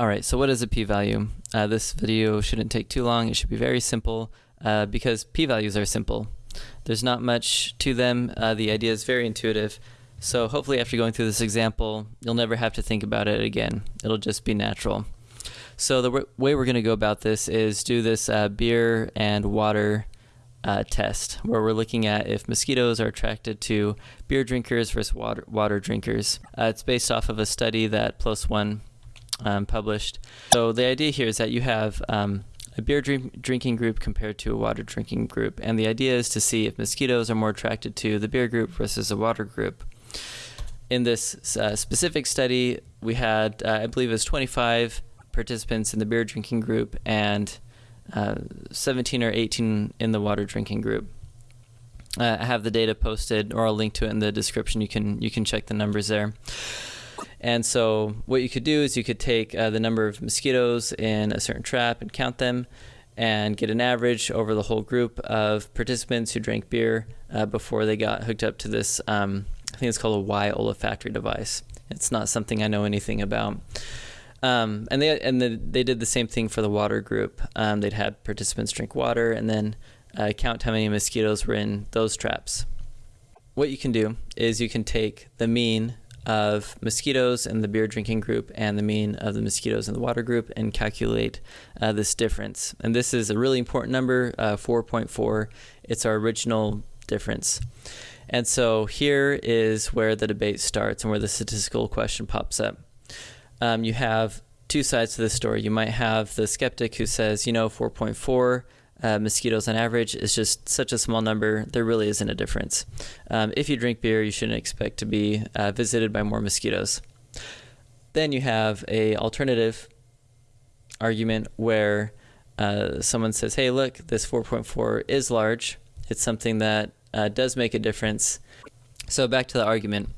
Alright, so what is a p-value? Uh, this video shouldn't take too long. It should be very simple uh, because p-values are simple. There's not much to them. Uh, the idea is very intuitive. So hopefully after going through this example, you'll never have to think about it again. It'll just be natural. So the way we're going to go about this is do this uh, beer and water uh, test where we're looking at if mosquitoes are attracted to beer drinkers versus water, water drinkers. Uh, it's based off of a study that One um, published. So the idea here is that you have um, a beer drink drinking group compared to a water drinking group, and the idea is to see if mosquitoes are more attracted to the beer group versus the water group. In this uh, specific study, we had, uh, I believe it was 25 participants in the beer drinking group and uh, 17 or 18 in the water drinking group. Uh, I have the data posted, or I'll link to it in the description. You can you can check the numbers there. And so what you could do is you could take uh, the number of mosquitoes in a certain trap and count them and get an average over the whole group of participants who drank beer uh, before they got hooked up to this, um, I think it's called a Y olfactory device. It's not something I know anything about. Um, and they and the, they did the same thing for the water group. Um, they'd had participants drink water and then uh, count how many mosquitoes were in those traps. What you can do is you can take the mean of mosquitoes in the beer drinking group and the mean of the mosquitoes in the water group and calculate uh, this difference. And this is a really important number, uh, 4.4. It's our original difference. And so here is where the debate starts and where the statistical question pops up. Um, you have two sides to the story. You might have the skeptic who says, you know, 4.4 uh, mosquitoes on average is just such a small number, there really isn't a difference. Um, if you drink beer, you shouldn't expect to be uh, visited by more mosquitoes. Then you have a alternative argument where uh, someone says, hey, look, this 4.4 is large. It's something that uh, does make a difference. So back to the argument.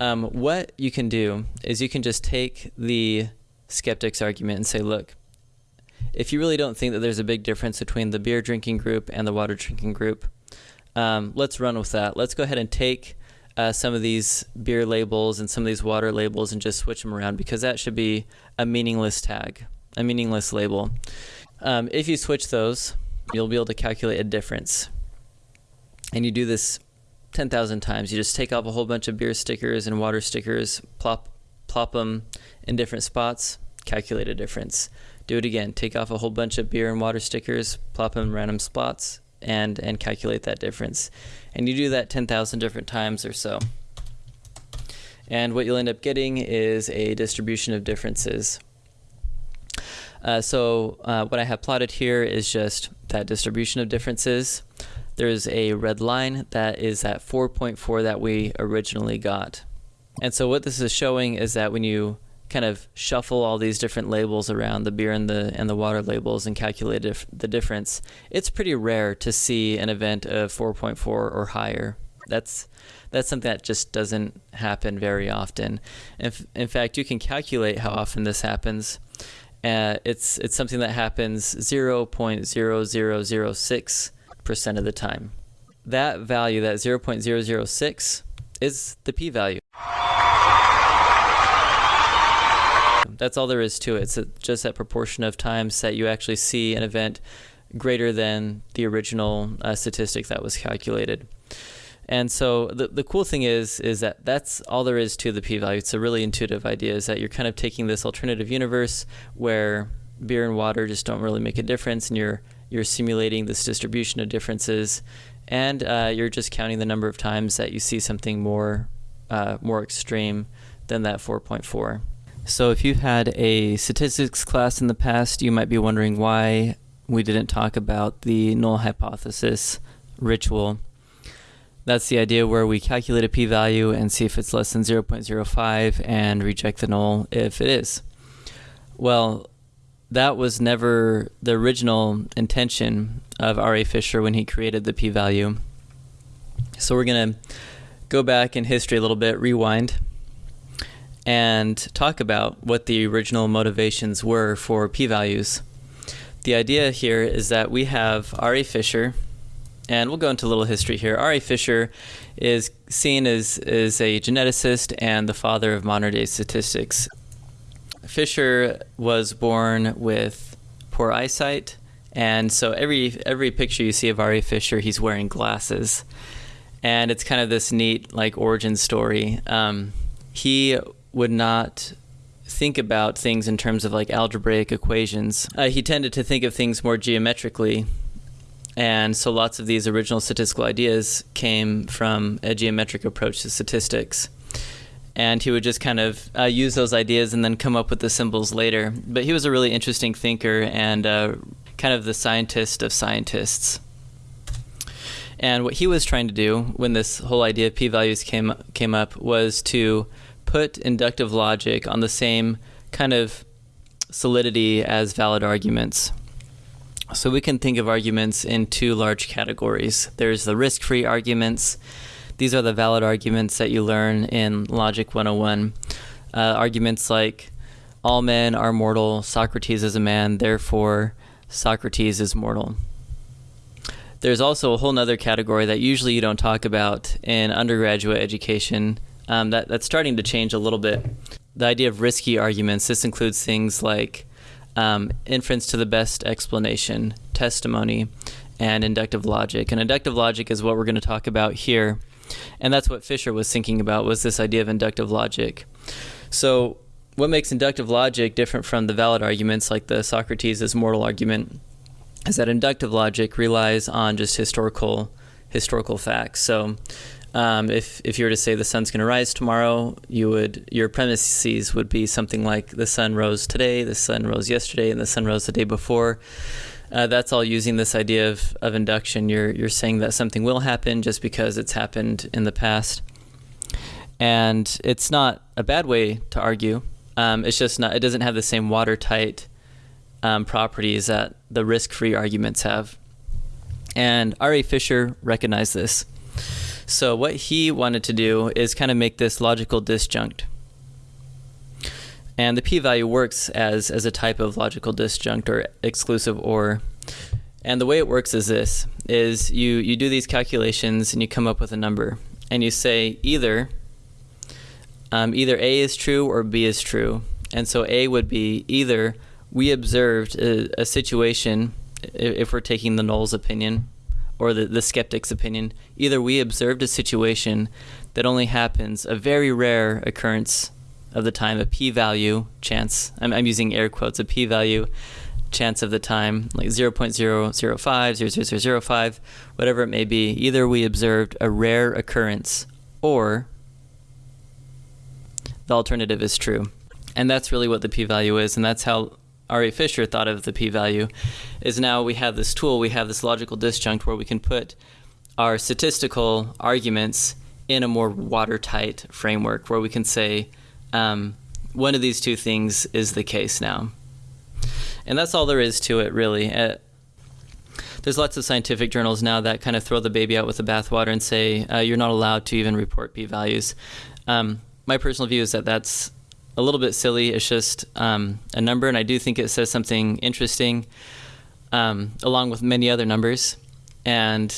Um, what you can do is you can just take the skeptic's argument and say, look, if you really don't think that there's a big difference between the beer drinking group and the water drinking group, um, let's run with that. Let's go ahead and take uh, some of these beer labels and some of these water labels and just switch them around because that should be a meaningless tag, a meaningless label. Um, if you switch those, you'll be able to calculate a difference. And you do this 10,000 times. You just take off a whole bunch of beer stickers and water stickers, plop, plop them in different spots, calculate a difference do it again. Take off a whole bunch of beer and water stickers, plop them in random spots, and, and calculate that difference. And you do that 10,000 different times or so. And what you'll end up getting is a distribution of differences. Uh, so uh, what I have plotted here is just that distribution of differences. There's a red line that is at 4.4 that we originally got. And so what this is showing is that when you kind of shuffle all these different labels around the beer and the and the water labels and calculate the difference, it's pretty rare to see an event of 4.4 or higher. That's that's something that just doesn't happen very often. If, in fact, you can calculate how often this happens. Uh, it's it's something that happens 0.0006 percent of the time. That value, that 0.006, is the p-value. That's all there is to it. It's just that proportion of times that you actually see an event greater than the original uh, statistic that was calculated. And so the, the cool thing is is that that's all there is to the p-value. It's a really intuitive idea is that you're kind of taking this alternative universe where beer and water just don't really make a difference and you're you're simulating this distribution of differences and uh, you're just counting the number of times that you see something more uh, more extreme than that 4.4. So if you've had a statistics class in the past, you might be wondering why we didn't talk about the null hypothesis ritual. That's the idea where we calculate a p-value and see if it's less than 0.05 and reject the null if it is. Well, that was never the original intention of R.A. Fisher when he created the p-value. So we're going to go back in history a little bit, rewind, and talk about what the original motivations were for p-values. The idea here is that we have R.A. Fisher, and we'll go into a little history here. R.A. Fisher is seen as, as a geneticist and the father of modern day statistics. Fisher was born with poor eyesight, and so every every picture you see of R.A. Fisher, he's wearing glasses, and it's kind of this neat like origin story. Um, he would not think about things in terms of like algebraic equations. Uh, he tended to think of things more geometrically. And so lots of these original statistical ideas came from a geometric approach to statistics. And he would just kind of uh, use those ideas and then come up with the symbols later. But he was a really interesting thinker and uh, kind of the scientist of scientists. And what he was trying to do when this whole idea of p-values came came up was to put inductive logic on the same kind of solidity as valid arguments. So we can think of arguments in two large categories. There's the risk-free arguments. These are the valid arguments that you learn in Logic 101. Uh, arguments like all men are mortal, Socrates is a man, therefore Socrates is mortal. There's also a whole other category that usually you don't talk about in undergraduate education um, that, that's starting to change a little bit. The idea of risky arguments, this includes things like um, inference to the best explanation, testimony, and inductive logic. And inductive logic is what we're going to talk about here. And that's what Fisher was thinking about was this idea of inductive logic. So what makes inductive logic different from the valid arguments like the Socrates is mortal argument is that inductive logic relies on just historical historical facts. So um, if if you were to say the sun's going to rise tomorrow, you would your premises would be something like the sun rose today, the sun rose yesterday, and the sun rose the day before. Uh, that's all using this idea of, of induction. You're you're saying that something will happen just because it's happened in the past, and it's not a bad way to argue. Um, it's just not. It doesn't have the same watertight um, properties that the risk-free arguments have. And R.A. Fisher recognized this. So what he wanted to do is kind of make this logical disjunct. And the p-value works as, as a type of logical disjunct or exclusive or. And the way it works is this, is you, you do these calculations and you come up with a number. And you say either, um, either A is true or B is true. And so A would be either we observed a, a situation, if we're taking the null's opinion, or the, the skeptic's opinion, either we observed a situation that only happens a very rare occurrence of the time, a p-value chance, I'm, I'm using air quotes, a p-value chance of the time, like 0 0.005, 0.0005, whatever it may be, either we observed a rare occurrence or the alternative is true. And that's really what the p-value is, and that's how R.A. Fisher thought of the p-value is now we have this tool, we have this logical disjunct where we can put our statistical arguments in a more watertight framework where we can say um, one of these two things is the case now. And that's all there is to it, really. Uh, there's lots of scientific journals now that kind of throw the baby out with the bathwater and say uh, you're not allowed to even report p-values. Um, my personal view is that that's a little bit silly. It's just um, a number, and I do think it says something interesting, um, along with many other numbers. And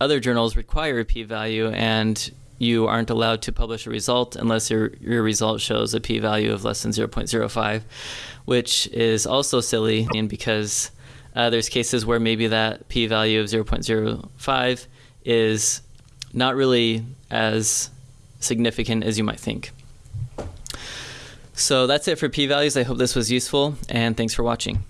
other journals require a p-value, and you aren't allowed to publish a result unless your your result shows a p-value of less than 0.05, which is also silly, and because uh, there's cases where maybe that p-value of 0.05 is not really as significant as you might think. So that's it for p-values. I hope this was useful, and thanks for watching.